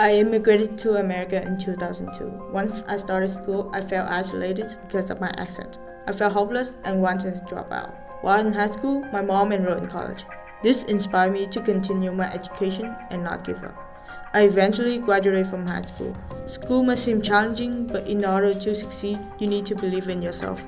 I immigrated to America in 2002. Once I started school, I felt isolated because of my accent. I felt hopeless and wanted to drop out. While in high school, my mom enrolled in college. This inspired me to continue my education and not give up. I eventually graduated from high school. School may seem challenging, but in order to succeed, you need to believe in yourself.